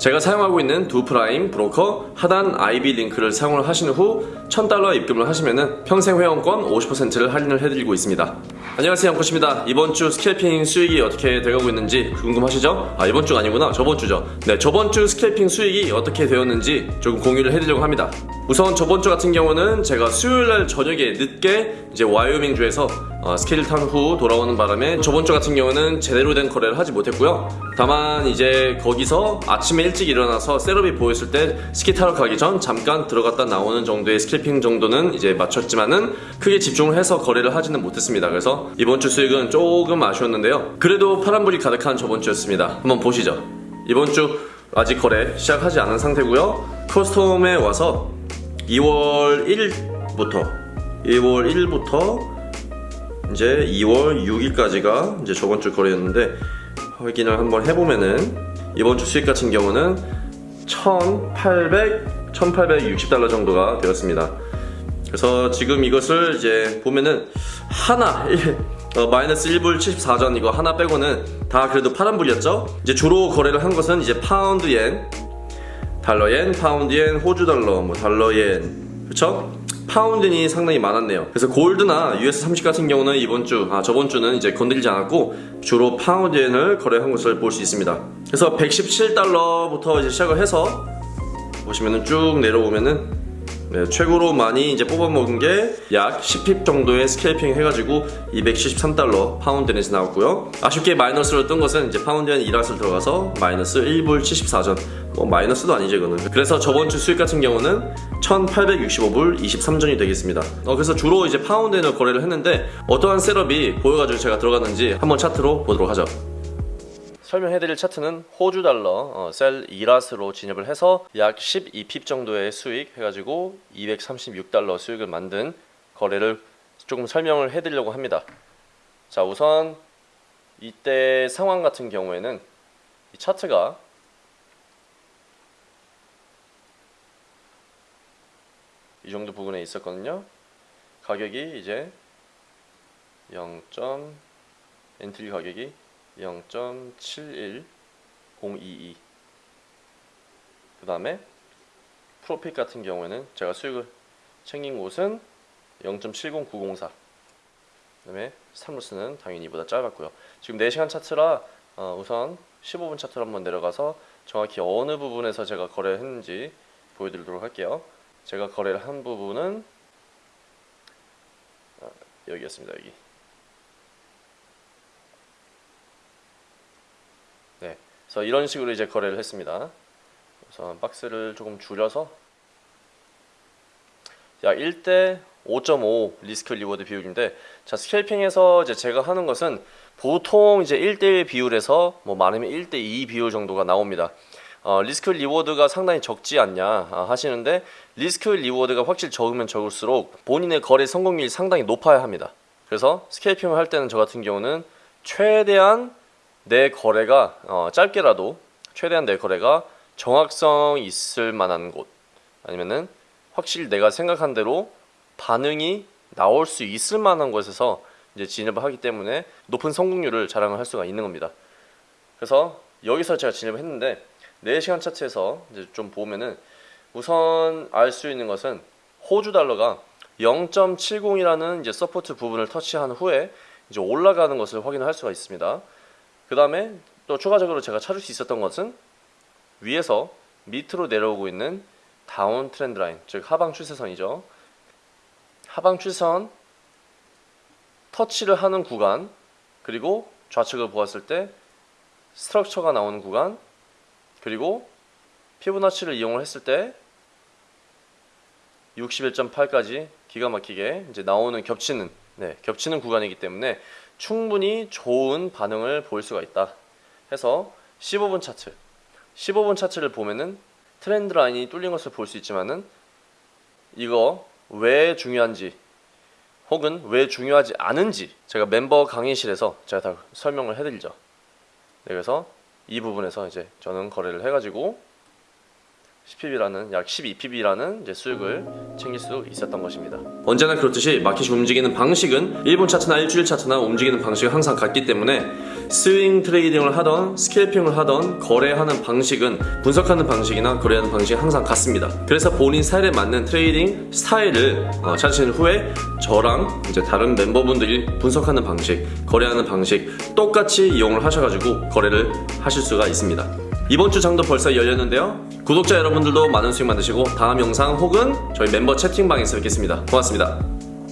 제가 사용하고 있는 Doo Prime 브로커 하단 IB 링크를 사용을 하신 후 1000달러 입금을 하시면 평생 회원권 50%를 할인을 해드리고 있습니다. 안녕하세요 영코입니다 이번 주 scalping 수익이 어떻게 돼가고 있는지 궁금하시죠? 아 이번 주가 아니구나 저번 주죠. 네 저번 주 scalping 수익이 어떻게 되었는지 조금 공유를 해드리려고 합니다. 우선 저번 주 같은 경우는 제가 수요일날 저녁에 늦게 이제 와이오밍 주에서 어, 스키를 탄 후 돌아오는 바람에 저번 주 같은 경우는 제대로 된 거래를 하지 못했고요. 다만 이제 거기서 아침에 일찍 일어나서 setup이 보였을 때 스키 타러 가기 전 잠깐 들어갔다 나오는 정도의 scalping 정도는 이제 마쳤지만은 크게 집중을 해서 거래를 하지는 못했습니다. 그래서 이번 주 수익은 조금 아쉬웠는데요. 그래도 파란불이 가득한 저번 주였습니다. 한번 보시죠. 이번 주 아직 거래 시작하지 않은 상태고요. custom에 와서 2월 1일부터 2월 1일부터 이제 2월 6일까지가 이제 저번 주 거래였는데 확인을 한번 해보면은 이번 주 수익 같은 경우는 1,800, 1,860달러 정도가 되었습니다. 그래서 지금 이것을 이제 보면은 하나 어, 마이너스 1불 74전 이거 하나 빼고는 다 그래도 파란불이었죠? 이제 주로 거래를 한 것은 이제 파운드 엔, 달러 엔, 파운드 엔, 호주 달러, 뭐 달러 엔, 그쵸? 파운드 엔이 상당히 많았네요. 그래서 골드나 US30 같은 경우는 이번 주, 아 저번 주는 이제 건드리지 않았고 주로 파운드 엔을 거래한 것을 볼 수 있습니다. 그래서 117달러부터 이제 시작을 해서 보시면은 쭉 내려오면은 네, 최고로 많이 이제 뽑아먹은 게 약 10 pip 정도의 scalping 해가지고 273달러 파운드엔에서 나왔고요. 아쉽게 마이너스로 뜬 것은 이제 파운드엔 1 lot을 들어가서 마이너스 1불 74전. 뭐 마이너스도 아니죠 이거는. 그래서 저번 주 수익 같은 경우는 1865불 23전이 되겠습니다. 어, 그래서 주로 이제 파운드엔을 거래를 했는데 어떠한 setup이 보여가지고 제가 들어갔는지 한번 차트로 보도록 하죠. 설명해드릴 차트는 호주 달러 어, sell 2 lot으로 진입을 해서 약 12 pip 정도의 수익 해가지고 236달러 수익을 만든 거래를 조금 설명을 해드리려고 합니다. 자 우선 이때 상황 같은 경우에는 이 차트가 이 정도 부분에 있었거든요. 가격이 이제 0. entry 가격이 0.71022 그 다음에 profit 같은 경우에는 제가 수익을 챙긴 곳은 0.70904 그 다음에 스탑로스는 당연히 이보다 짧았고요. 지금 4시간 차트라 어, 우선 15분 차트로 한번 내려가서 정확히 어느 부분에서 제가 거래했는지 보여드리도록 할게요. 제가 거래를 한 부분은 어, 여기였습니다 여기 네, 그래서 이런 식으로 이제 거래를 했습니다. 우선 박스를 조금 줄여서 야 1대 5.5 risk reward 비율인데 자 scalping에서 이제 제가 하는 것은 보통 이제 1대1 비율에서 뭐 많으면 1대2 비율 정도가 나옵니다. 어, risk reward가 상당히 적지 않냐 아, 하시는데 risk reward가 확실히 적으면 적을수록 본인의 거래 성공률이 상당히 높아야 합니다. 그래서 scalping을 할 때는 저 같은 경우는 최대한 내 거래가 어, 짧게라도 최대한 내 거래가 정확성 있을 만한 곳 아니면은 확실히 내가 생각한 대로 반응이 나올 수 있을 만한 곳에서 이제 진입을 하기 때문에 높은 성공률을 자랑을 할 수가 있는 겁니다. 그래서 여기서 제가 진입을 했는데 4시간 차트에서 이제 좀 보면은 우선 알 수 있는 것은 호주 달러가 0.70이라는 이제 support 부분을 터치한 후에 이제 올라가는 것을 확인할 수가 있습니다. 그 다음에 또 추가적으로 제가 찾을 수 있었던 것은 위에서 밑으로 내려오고 있는 다운 트렌드 라인 즉 하방 추세선이죠. 하방 추세선 터치를 하는 구간 그리고 좌측을 보았을 때 스트럭처가 나오는 구간 그리고 피부나치를 이용을 했을 때 61.8까지 기가 막히게 이제 나오는 겹치는 네, 겹치는 구간이기 때문에 충분히 좋은 반응을 보일 수가 있다 해서 15분 차트. 15분 차트를 보면은 트렌드 라인이 뚫린 것을 볼 수 있지만은 이거 왜 중요한지 혹은 왜 중요하지 않은지 제가 멤버 강의실에서 제가 다 설명을 해드리죠. 네, 그래서 이 부분에서 이제 저는 거래를 해가지고 10pb라는 약 12pb라는 이제 수익을 챙길 수 있었던 것입니다. 언제나 그렇듯이 마켓이 움직이는 방식은 1분 차트나 일주일 차트나 움직이는 방식은 항상 같기 때문에 swing trading을 하던 scalping을 하던 거래하는 방식은 분석하는 방식이나 거래하는 방식이 항상 같습니다. 그래서 본인 스타일에 맞는 trading 스타일을 어, 찾으신 후에 저랑 이제 다른 멤버분들이 분석하는 방식, 거래하는 방식 똑같이 이용을 하셔가지고 거래를 하실 수가 있습니다. 이번 주 장도 벌써 열렸는데요. 구독자 여러분들도 많은 수익 만드시고 다음 영상 혹은 저희 멤버 채팅방에서 뵙겠습니다. 고맙습니다.